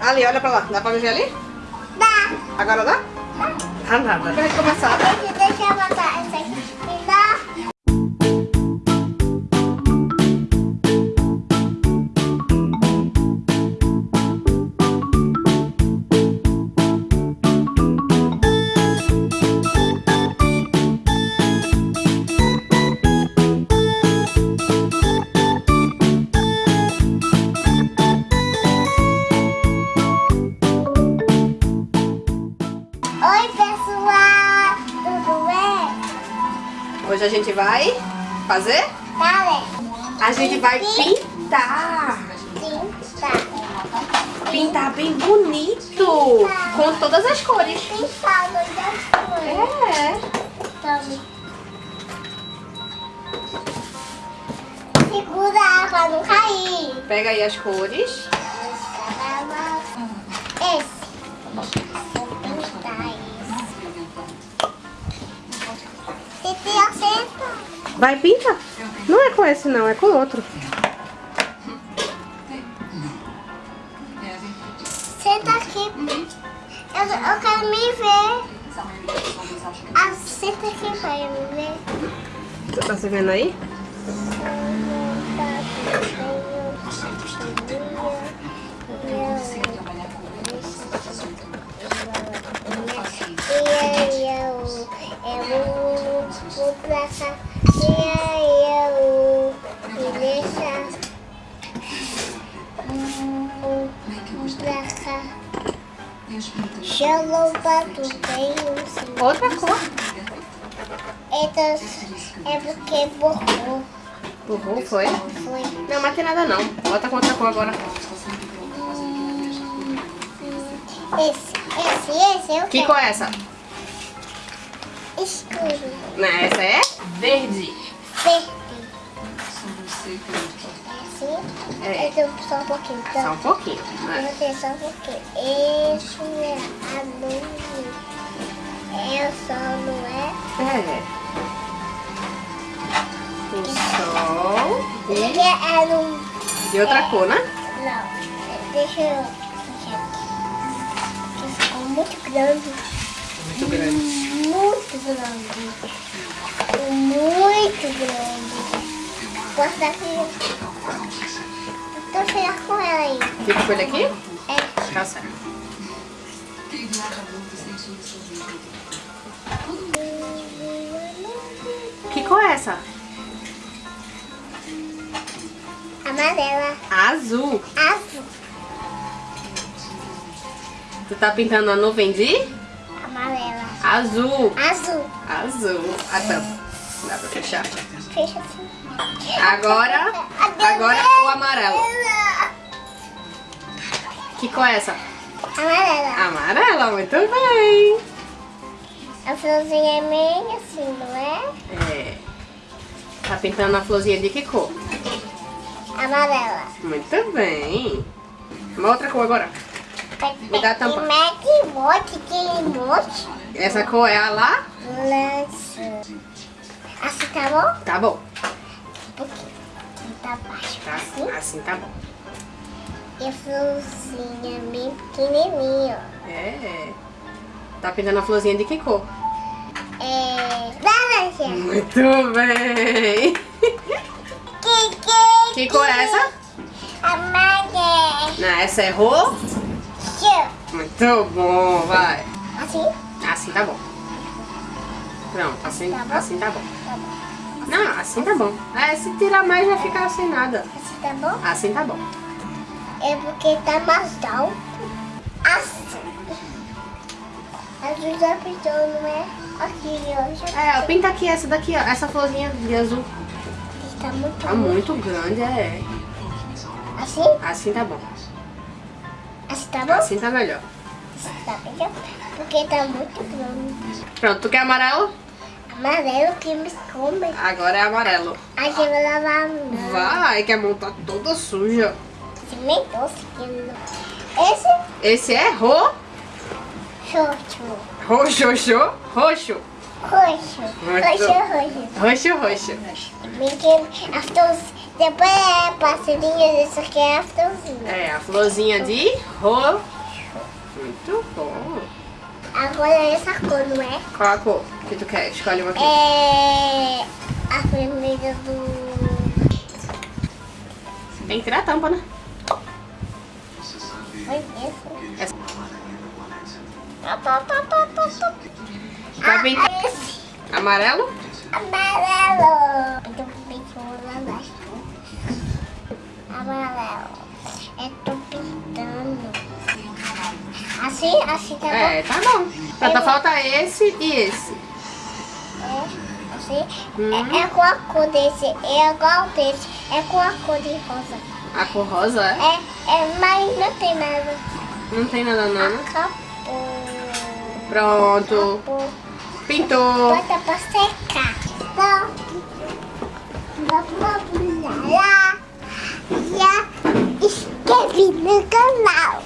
Ali, olha pra lá. Dá pra ver ali? Dá. Agora dá? Dá. Dá nada. Vai começar. Deixa eu botar essa aqui. Hoje a gente vai fazer? A gente vai pintar. Tá. Pintar bem bonito. Com todas as cores. Pintado das cores. É. Segura a pra não cair. Pega aí as cores. Vai pintar. Não é com esse não, é com outro. Senta aqui. Eu, eu quero me ver. Ah, senta aqui pra eu me ver. Você tá se vendo aí? E aí eu, eu vou pra. Pra tu bem assim. Outra cor. Então, é porque borrou. Burro, foi? Foi. Não, mas tem nada não. Bota com outra cor agora. Esse, esse, esse eu Que quero. cor é essa? Escuro. Não, essa é verde. Verde. Assim? É. Então, só um pouquinho. Só Então, um pouquinho. eu né? vou ter só um pouquinho. Esse é azul. É só, não é? É. O sol e, é um... e outra cor, né? Não, deixa eu... Deixa aqui. Ficou muito grande. Muito grande. Muito grande. Muito grande. Posso dar aqui? Fica com ele aqui? É. Tá certo. Que cor é essa? Amarela. Azul. Azul. Tu tá pintando a nuvem de Amarela. azul. Azul. Azul. A tampa. Dá pra fechar. Fecha assim. Agora, agora o amarelo. Que cor é essa? Amarela. Amarela, muito bem. A florzinha é meio assim, não é? É. Tá pintando a florzinha de que cor? Amarela. Muito bem. Uma outra cor agora. Me dá a tampa. Essa cor é a lá? Lança. Assim tá bom? Tá bom. Um pouquinho. Tá baixo. Tá, Assim. assim tá bom. E a florzinha bem pequenininha, ó. É. Tá pintando a florzinha de que cor? É... Laranja. Muito bem. Que, que, Que cor é essa? Amarela. Não, essa é roxo. Muito bom, vai. Assim? Assim tá bom. Pronto, assim Tá bom? assim tá bom. Tá bom. Não, assim tá bom. É, se tirar mais vai ficar sem nada. Assim tá bom? Assim tá bom. É porque tá mais alto. Assim. A já pintou, não é? Aqui, ó. É, ó, pinta aqui essa daqui, ó. Essa florzinha de azul. Tá muito Tá muito grande, é. Assim? Assim tá bom. Assim tá bom? Assim tá melhor. Assim tá melhor? Porque tá muito grande. Pronto, tu quer amarelo? Amarelo que me come. Agora é amarelo. A gente vai lavar a mão. Vai, que a mão tá toda suja. Cimentou, seguindo. Esse Esse é ro. Roxo, roxo, roxo. Roxo. Roxo, roxo. Roxo, roxo. A florzinha. Depois é passarinho, isso aqui é a florzinha. É, a florzinha de roxo. Muito bom. Agora é essa cor, não é? Qual a cor que tu quer? Escolhe uma aqui. É a vermelha do... Tem que tirar a tampa, né? Foi isso. Essa. Tá, tá, tá, tá, tá, tá. Vai esse amarelo? amarelo. Eu tô embaixo. Amarelo. Eu tô pintando. Assim? Assim tá bom? É, tá bom. Só falta esse e esse. É, assim. Hum. É, é com a cor desse, é igual desse, é com a cor de rosa. A cor rosa, é? É, é, mas não tem nada. Não tem nada não. Acabou. Pronto. Acabou. Pintou. Bota pra secar. Então, vamos lá. Já inscreve no canal.